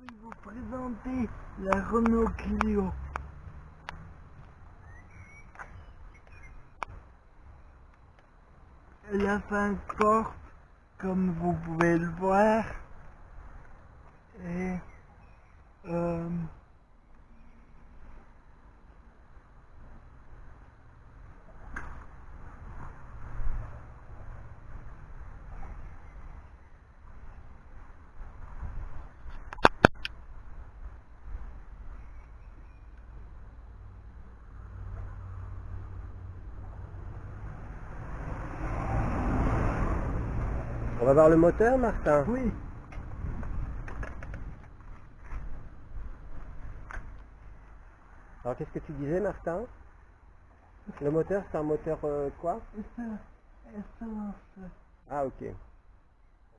Je vais vous présenter la Renault Clio? Elle a cinq portes, comme vous pouvez le voir. Et euh, On va voir le moteur, Martin oui, Alors qu'est-ce que tu disais, Martin? Le moteur, c'est un moteur euh, quoi? Essence, Ah, ok. On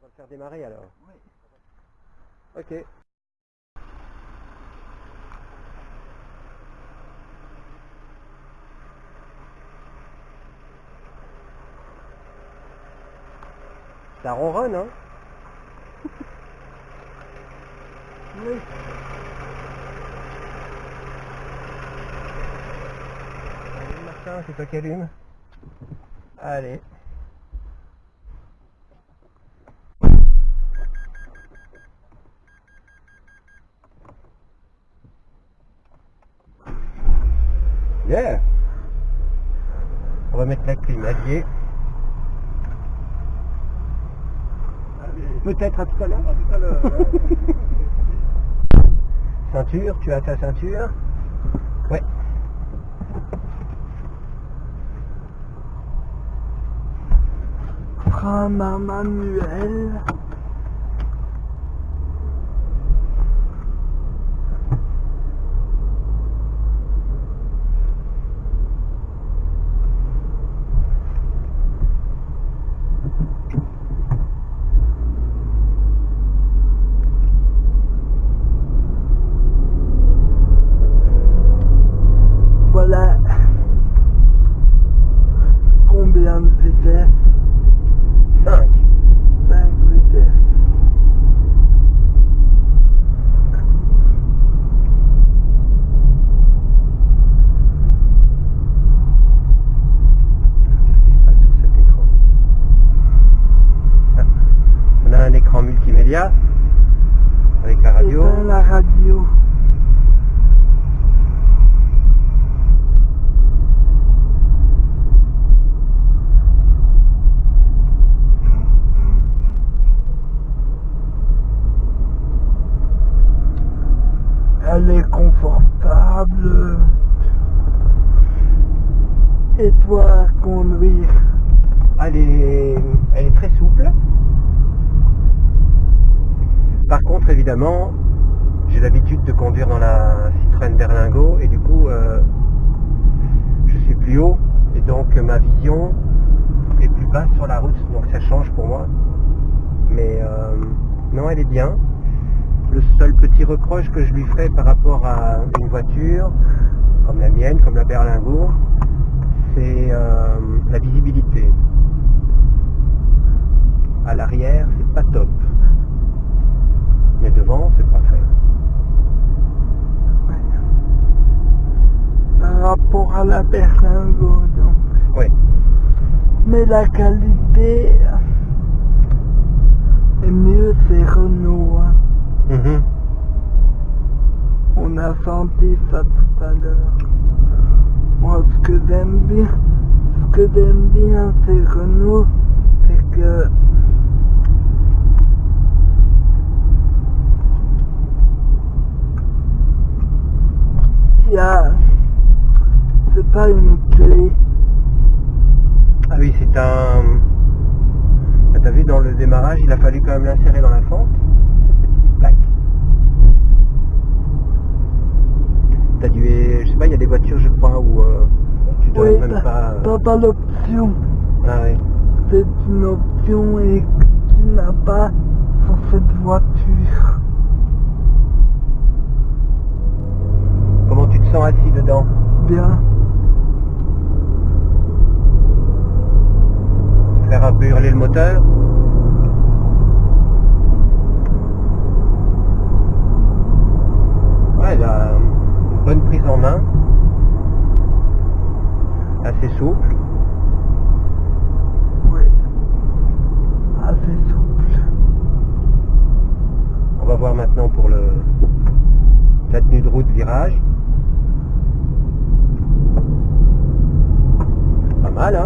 va le faire démarrer alors. oui. Ok. Ça ronronne, hein oui. Allez, Martin, c'est toi qui allume. Allez. Yeah On va mettre la clim alliée. Peut-être à tout à l'heure. ceinture, tu as ta ceinture Ouais. Frein à manuel. Yeah? J'ai l'habitude de conduire dans la Citroën Berlingo et du coup, euh, je suis plus haut et donc ma vision est plus basse sur la route, donc ça change pour moi. Mais euh, non, elle est bien. Le seul petit reproche que je lui ferai par rapport à une voiture, comme la mienne, comme la Berlingo, c'est euh, la visibilité. À l'arrière, c'est pas top. Mais devant, c'est parfait. Par rapport à la Berlingo, donc. Oui. Mais la qualité est mieux, c'est Renault. hein. Mhm. On a senti ça tout à l'heure. Moi, ce que j'aime bien, ce que j'aime bien, c'est Renault, c'est que il y a, c'est pas une clé. Ah oui, c'est un... Ah, T'as vu, dans le démarrage, il a fallu quand même l'insérer dans la fente. Plaque. T'as dû... Je sais pas, il y a des voitures, je crois, où euh, tu dois Oui, même pas... euh, t'as pas l'option. Ah oui. C'est une option et tu n'as pas sur cette voiture. Comment tu te sens assis dedans Bien. Faire un peu hurler le moteur voir maintenant pour le, la tenue de route virage.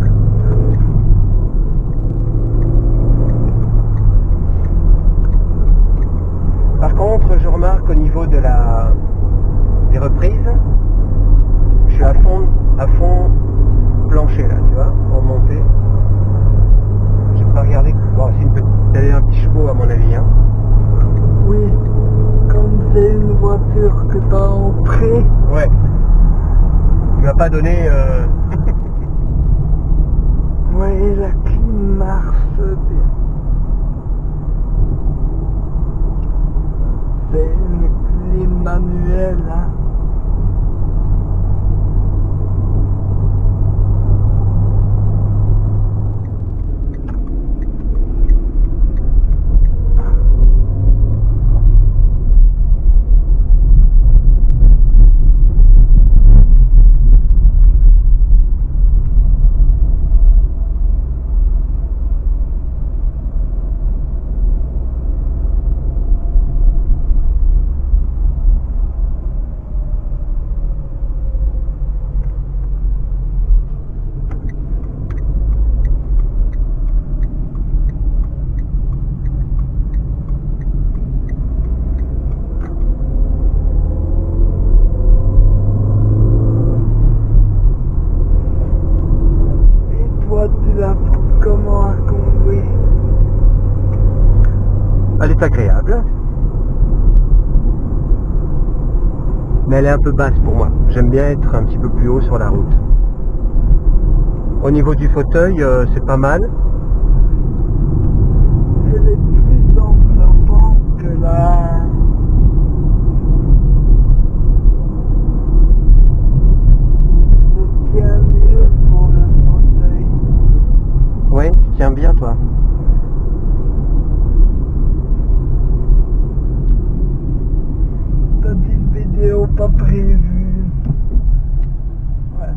Pas mal, hein Par contre, je remarque au niveau de la des reprises, je suis à fond, à fond plancher là, tu vois, en montée. J'ai pas regardé. Bon, c'est une petite, c'est un petit chevaux à mon avis. Hein. Oui, comme c'est une voiture que t'as en prêt, Ouais. Il m'a pas donné. euh, la clim marche bien. C'est une clim manuelle, hein. Et toi, tu la trouves comment à conduire Elle est agréable. Mais elle est un peu basse pour moi. J'aime bien être un petit peu plus haut sur la route. Au niveau du fauteuil, euh, c'est pas mal. Elle est plus enveloppante que la... Je tiens mieux pour le fauteuil. Ouais, tu tiens bien toi. Petite vidéo pas prévue. Voilà.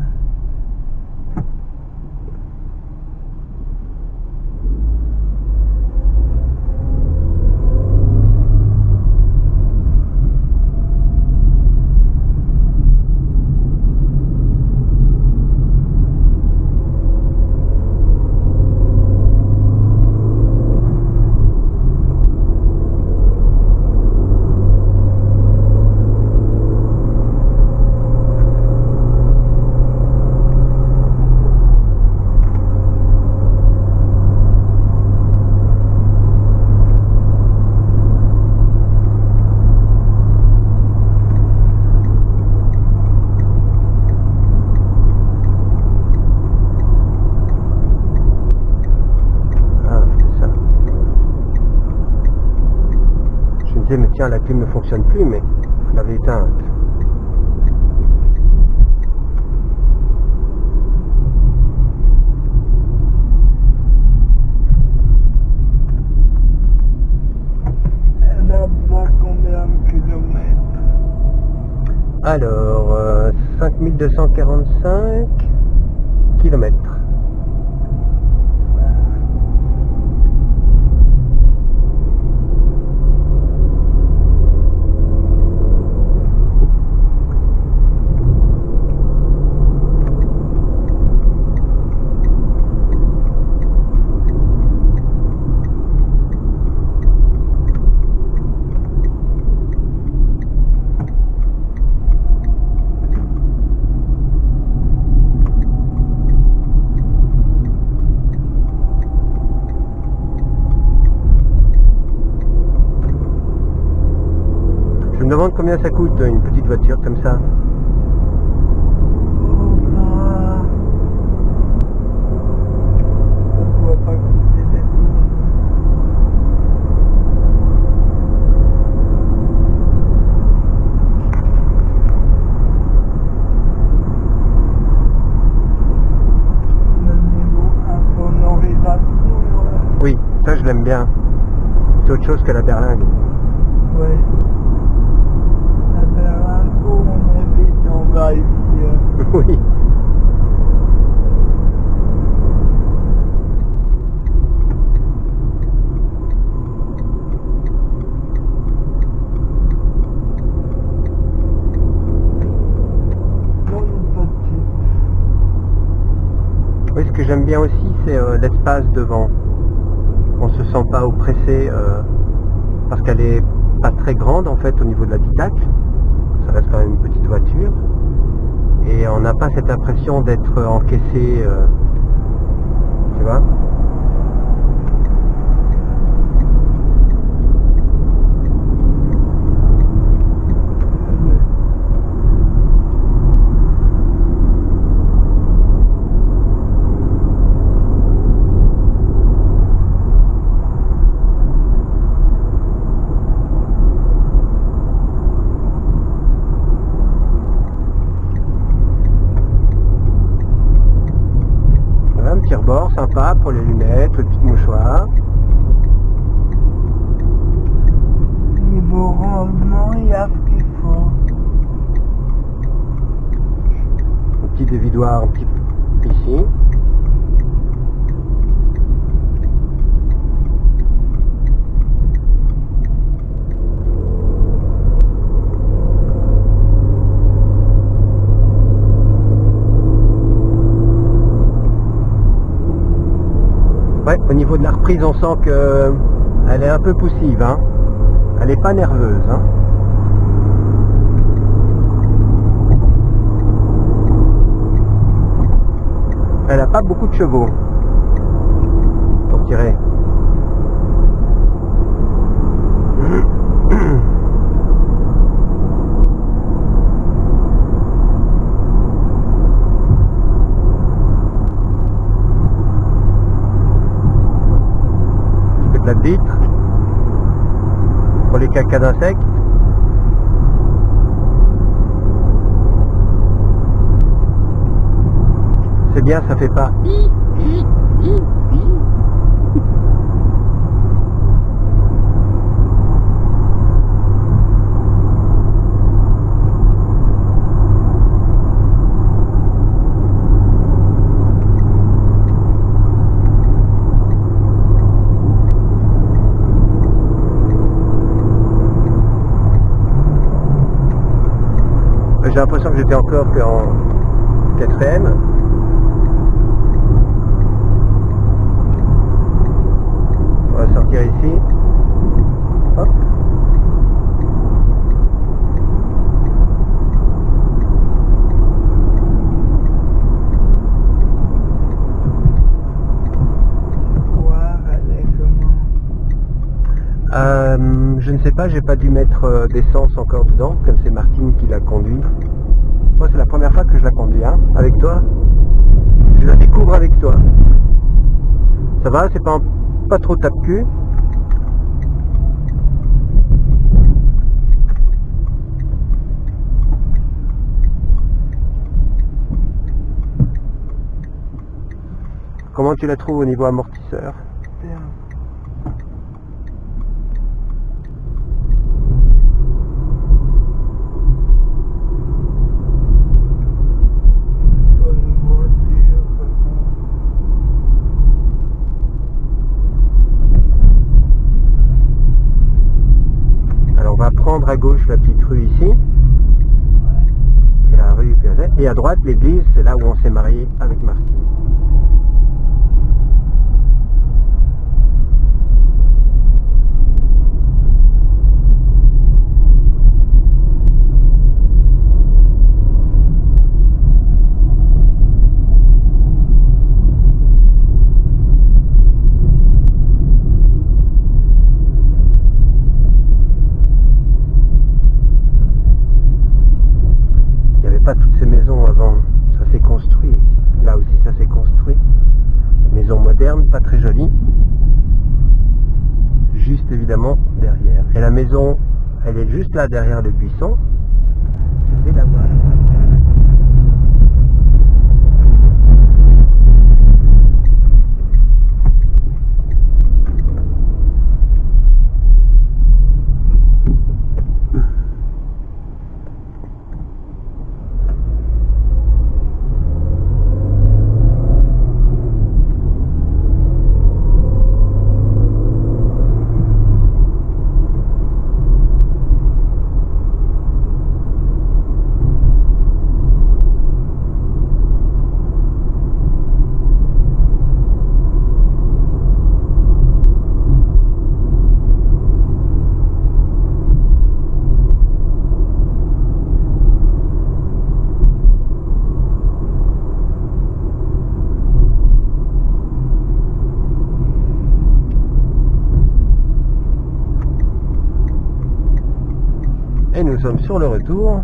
Ah, c'est ça. Je me disais, mais tiens, la clim ne fonctionne plus, mais je l'avais éteinte. Alors, euh, 5245 kilomètres. Je me demande combien ça coûte une petite voiture comme ça. Oui, ça je l'aime bien. C'est autre chose que la berlingue. Ouais. va ici. Euh... Oui. Oui, ce que j'aime bien aussi, c'est euh, l'espace devant. On se sent pas oppressé euh, parce qu'elle est pas très grande en fait au niveau de l'habitacle. Ça reste quand même une petite voiture. Et on n'a pas cette impression d'être encaissé. euh, tu vois Voilà, un petit rebord sympa pour les lunettes, le petit mouchoir. Niveau rendement, il y a ce qu'il faut. Un petit dévidoir un petit ici. Ouais, au de la reprise, on sent que elle est un peu poussive. Hein. Elle n'est pas nerveuse. Hein. Elle n'a pas beaucoup de chevaux pour tirer. La pour les cacas d'insectes. C'est bien, ça fait pas. J'ai l'impression que j'étais encore qu'en quatrième. On va sortir ici. Hop. Voir, elle est comment Euh, je ne sais pas, j'ai pas dû mettre euh, d'essence encore dedans, comme c'est Martine qui l'a conduit. Moi, c'est la première fois que je la conduis, hein, avec toi. Je la découvre avec toi. Ça va, c'est pas, pas trop tape-cul. Comment tu la trouves au niveau amortisseur Bien. Une bonne voiture. Alors on va prendre à ici. La rue. Et à droite l'église, c'est là où on s'est marié avec Martine. Il n'y avait pas toutes ces maisons avant. Ça s'est construit. Là aussi, ça s'est construit. Maison moderne, pas très jolie. Juste évidemment derrière. Et la maison, elle est juste là derrière le buisson. Sommes sur le retour.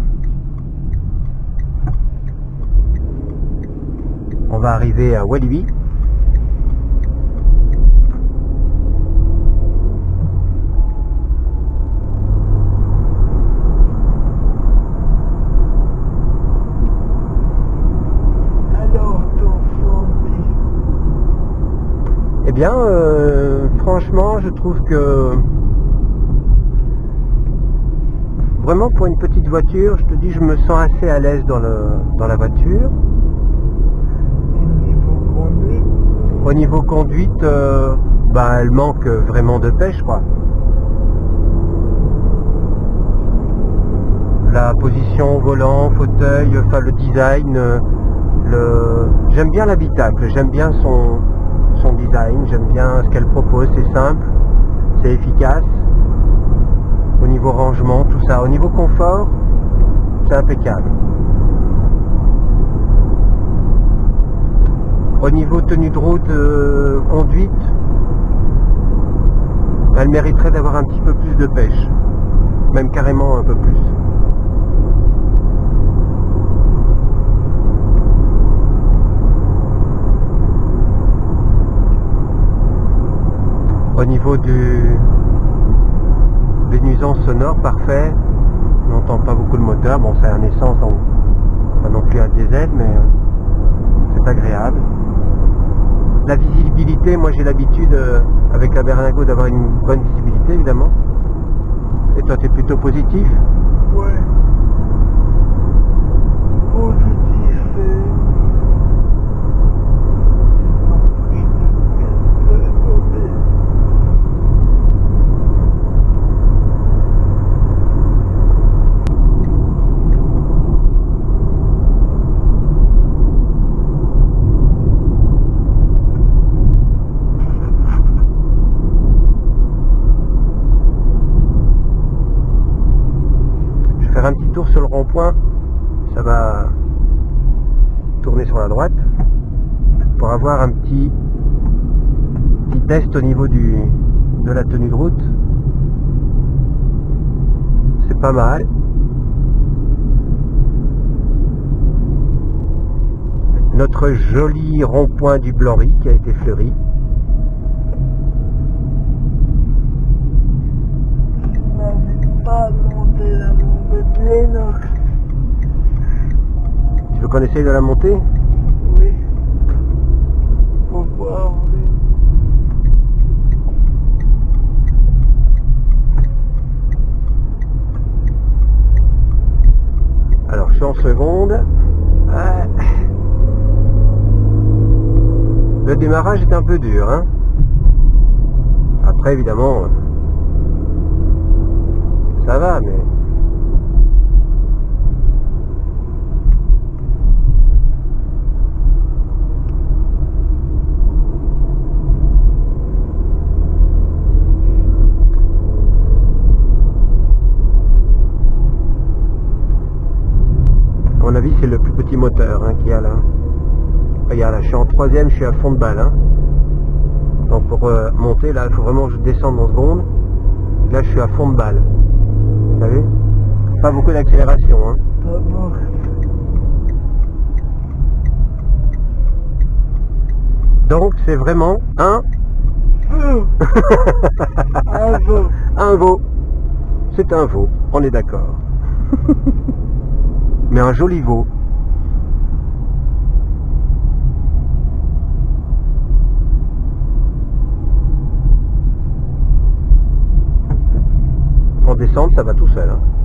On va arriver à Walibi. Eh bien, euh, franchement, je trouve que vraiment pour une petite voiture, je te dis, je me sens assez à l'aise dans, le, dans la voiture. au niveau conduite? Euh, bah, elle manque vraiment de pêche, quoi. La position volant, fauteuil, enfin le design, euh, le... j'aime bien l'habitacle, j'aime bien son, son design, j'aime bien ce qu'elle propose, c'est simple, c'est efficace. Au niveau rangement, tout ça. Au niveau confort, c'est impeccable. Au niveau tenue de route, euh, conduite, elle mériterait d'avoir un petit peu plus de pêche. Même carrément un peu plus. Au niveau du, des nuisances sonores, parfait. On n'entend pas beaucoup le moteur. Bon, c'est un essence, donc pas non plus un diesel, mais euh, c'est agréable. La visibilité, moi j'ai l'habitude euh, avec la Berlingo d'avoir une bonne visibilité évidemment. Et toi, tu es plutôt positif? Ouais. Positif faire un petit tour sur le rond-point. Ça va tourner sur la droite pour avoir un petit, petit test au niveau du, de la tenue de route. C'est pas mal. Notre joli rond-point du Blanry qui a été fleuri m'invites pas à monter la Tu veux qu'on essaye de la monter Oui. Pour voir. Alors je suis en seconde. Ouais. Le démarrage est un peu dur. Hein Après évidemment, euh, ça va, mais... mon avis, c'est le plus petit moteur hein, qu'il y a là. Regarde, là, je suis en troisième, je suis à fond de balle. hein. Donc pour euh, monter, là, il faut vraiment que je descende en seconde. Là, je suis à fond de balle. Vous savez Pas beaucoup d'accélération. Hein. Donc c'est vraiment un, Un veau. un veau. C'est un veau, on est d'accord. Mais un joli veau. En descente, ça va tout seul. hein.